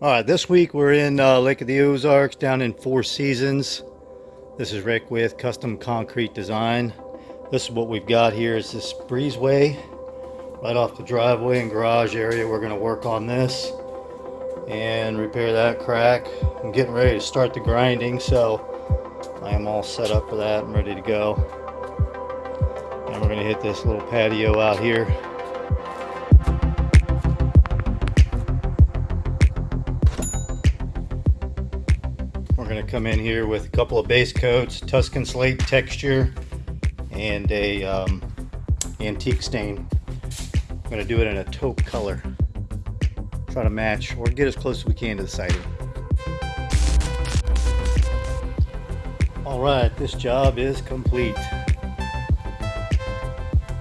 right, this week we're in uh, Lake of the Ozarks down in Four Seasons. This is Rick with Custom Concrete Design. This is what we've got here is this breezeway right off the driveway and garage area. We're going to work on this and repair that crack. I'm getting ready to start the grinding, so I am all set up for that and ready to go. And we're going to hit this little patio out here. We're going to come in here with a couple of base coats, Tuscan slate texture, and a um, antique stain. I'm going to do it in a taupe color. Try to match or get as close as we can to the siding. All right, this job is complete.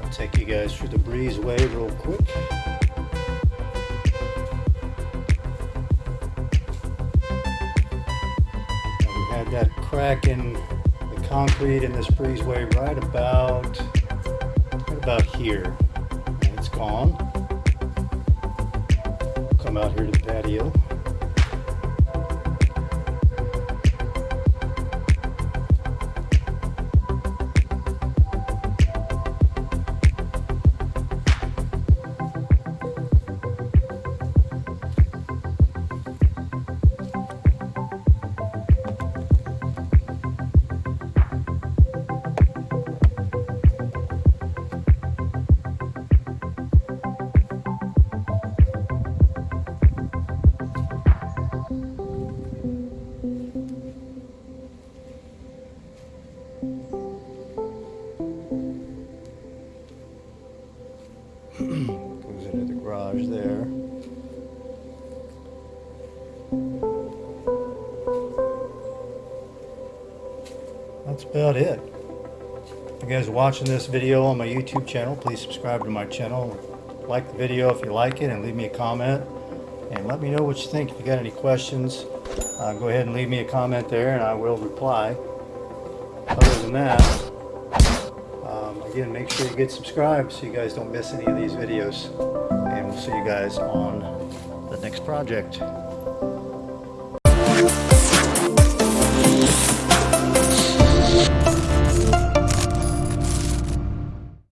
I'll take you guys through the breezeway real quick. That crack in the concrete in this breezeway right about right about here. It's gone. Come out here to the patio. Goes into the garage there. That's about it. If you guys are watching this video on my YouTube channel, please subscribe to my channel. Like the video if you like it and leave me a comment. And let me know what you think. If you got any questions, uh, go ahead and leave me a comment there and I will reply. Than that, um, again, make sure you get subscribed so you guys don't miss any of these videos. And we'll see you guys on the next project.